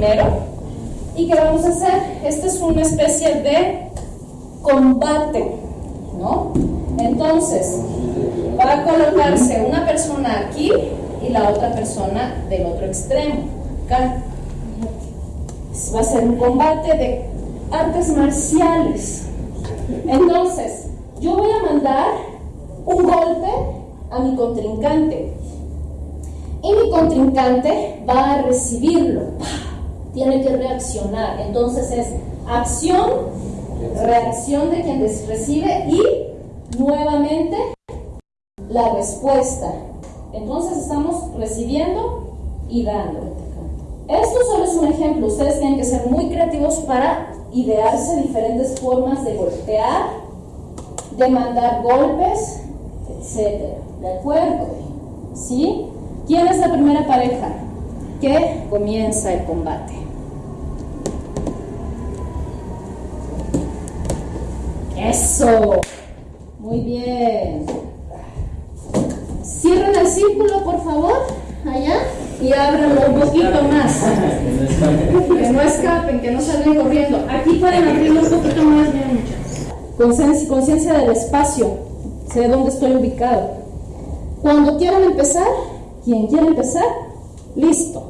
primero. ¿Y qué vamos a hacer? Esta es una especie de combate, ¿no? Entonces, va a colocarse una persona aquí y la otra persona del otro extremo, acá. Va a ser un combate de artes marciales. Entonces, yo voy a mandar un golpe a mi contrincante. Y mi contrincante va a recibirlo. Tiene que reaccionar. Entonces es acción, reacción de quien recibe y nuevamente la respuesta. Entonces estamos recibiendo y dando. Esto solo es un ejemplo. Ustedes tienen que ser muy creativos para idearse diferentes formas de golpear, de mandar golpes, etc. ¿De acuerdo? ¿Sí? ¿Quién es la primera pareja que comienza el combate? Eso. Muy bien. Cierren el círculo, por favor, allá, y ábranlo un poquito más. Que no escapen, que no salgan corriendo. Aquí pueden abrirlo un poquito más, bien Conciencia del espacio. Sé dónde estoy ubicado. Cuando quieran empezar, quien quiera empezar, listo.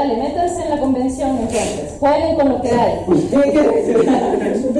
dale, métanse en la convención entonces, jueguen con lo que hay.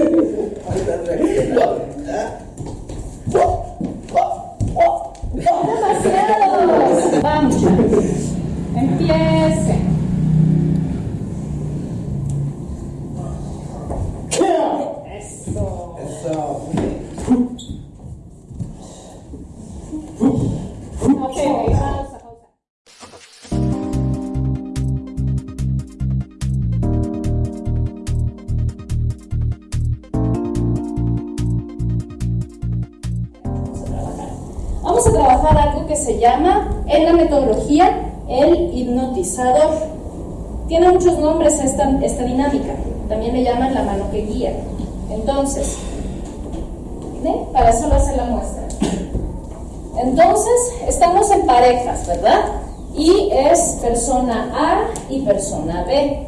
Tiene muchos nombres esta, esta dinámica. También le llaman la mano que guía. Entonces, para eso lo hace la muestra. Entonces, estamos en parejas, ¿verdad? Y es persona A y persona B.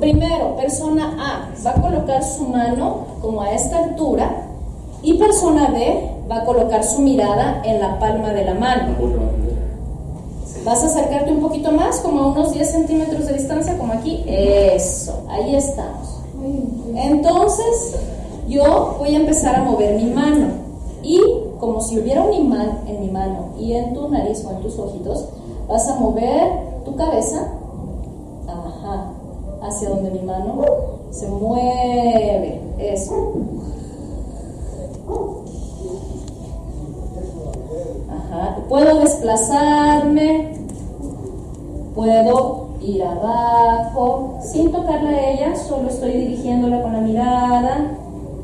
Primero, persona A va a colocar su mano como a esta altura y persona B va a colocar su mirada en la palma de la mano. Vas a acercarte un poquito más, como a unos 10 centímetros de distancia, como aquí. Eso, ahí estamos. Entonces, yo voy a empezar a mover mi mano. Y como si hubiera un imán en mi mano y en tu nariz o en tus ojitos, vas a mover tu cabeza ajá, hacia donde mi mano se mueve. Eso. Ajá. Ajá. Puedo desplazarme, puedo ir abajo, sin tocarla a ella, solo estoy dirigiéndola con la mirada.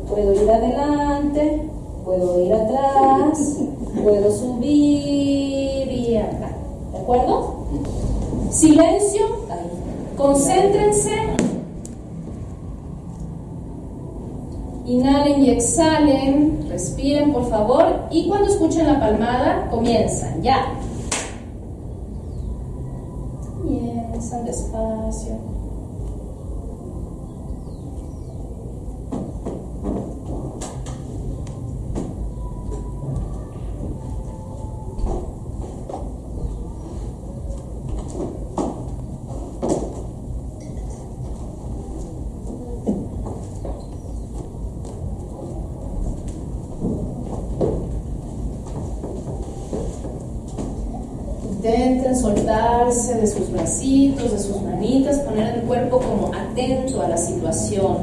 Puedo ir adelante, puedo ir atrás, puedo subir y acá. ¿De acuerdo? Silencio, concéntrense. Inhalen y exhalen, respiren por favor y cuando escuchen la palmada comienzan, ya. Comienzan despacio. Soltarse de sus bracitos, de sus manitas, poner el cuerpo como atento a la situación.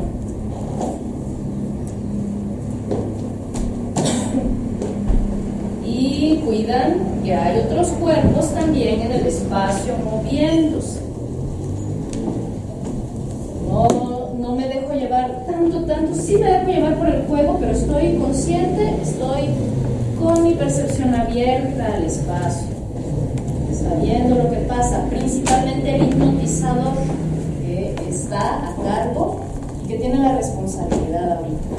Y cuidan que hay otros cuerpos también en el espacio moviéndose. No, no me dejo llevar tanto, tanto, sí me dejo llevar por el juego, pero estoy consciente, estoy con mi percepción abierta al espacio viendo lo que pasa, principalmente el hipnotizador que está a cargo y que tiene la responsabilidad ahorita.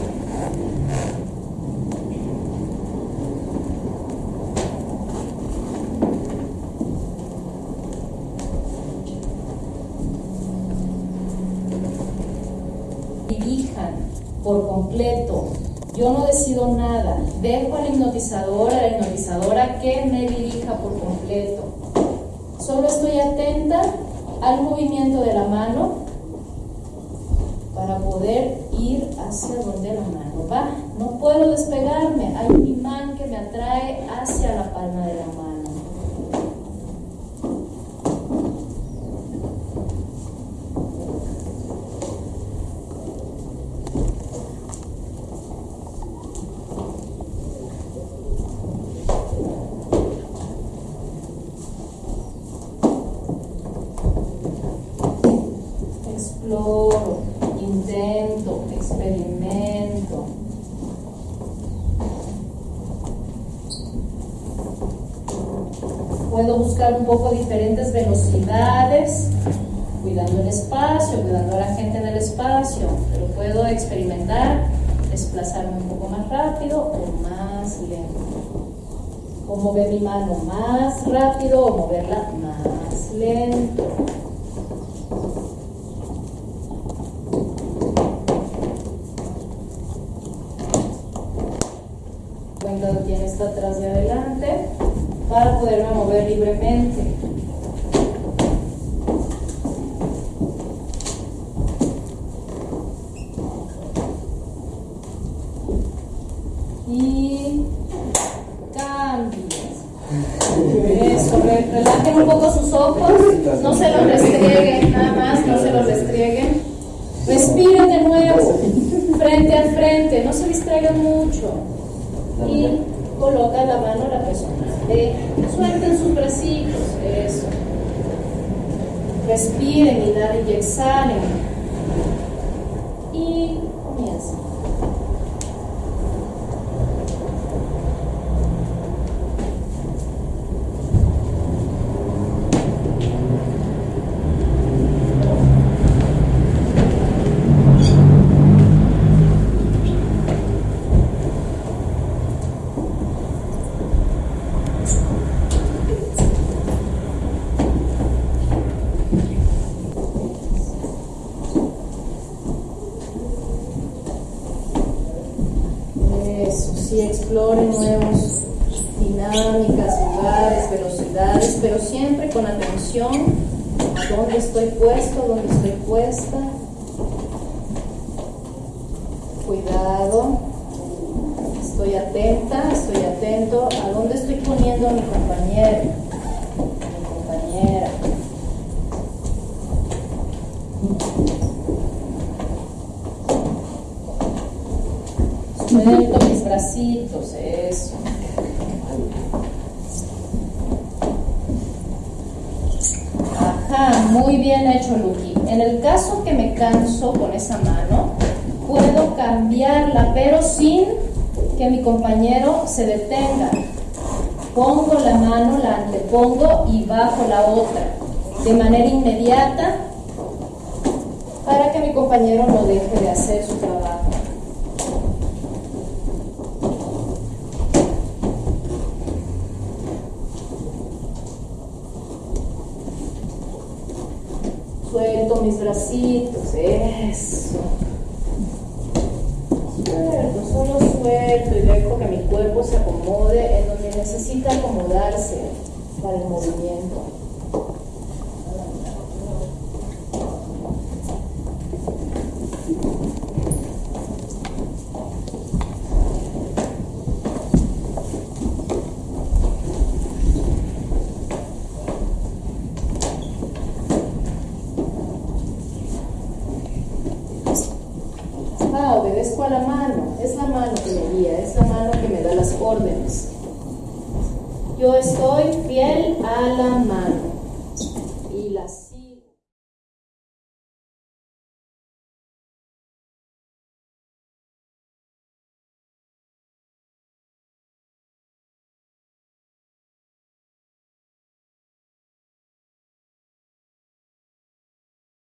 Dirijan por completo yo no decido nada, dejo al hipnotizador, a la hipnotizadora que me dirija por completo. Solo estoy atenta al movimiento de la mano para poder ir hacia donde la mano va. No puedo despegarme, hay un imán que me atrae hacia la palma de la mano. Un poco diferentes velocidades, cuidando el espacio, cuidando a la gente en el espacio, pero puedo experimentar desplazarme un poco más rápido o más lento. O mover mi mano más rápido o moverla más lento. Cuando tiene atrás de adelante para poderme mover libremente. Y cambies. Eso, relajen un poco sus ojos, no se los restrieguen, nada más, no se los restrieguen. Respiren de nuevo, frente al frente, no se distraigan mucho. Y coloca la mano a la persona. suelten sus bracitos, eso. Respiren, inhalen y exhalen. Y comienzan. Exploren nuevos dinámicas, lugares, velocidades, pero siempre con atención a dónde estoy puesto, dónde estoy puesta. Cuidado, estoy atenta, estoy atento a dónde estoy poniendo a mi compañero, mi compañera. Suelto eso. Ajá, muy bien hecho, Luqui. En el caso que me canso con esa mano, puedo cambiarla, pero sin que mi compañero se detenga. Pongo la mano, la antepongo y bajo la otra, de manera inmediata, para que mi compañero no deje de hacer su trabajo. Mis bracitos, eso. Suelto, solo suelto y dejo que mi cuerpo se acomode en donde necesita acomodarse para el movimiento. obedezco a la mano, es la mano que me guía, es la mano que me da las órdenes. Yo estoy fiel a la mano.